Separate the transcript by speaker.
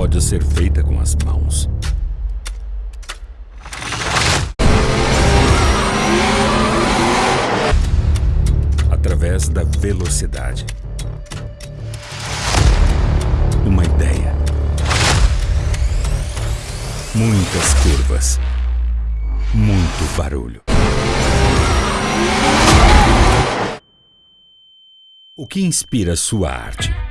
Speaker 1: pode ser feita com as mãos. Através da velocidade. Uma ideia. Muitas curvas. Muito barulho. O que inspira sua arte?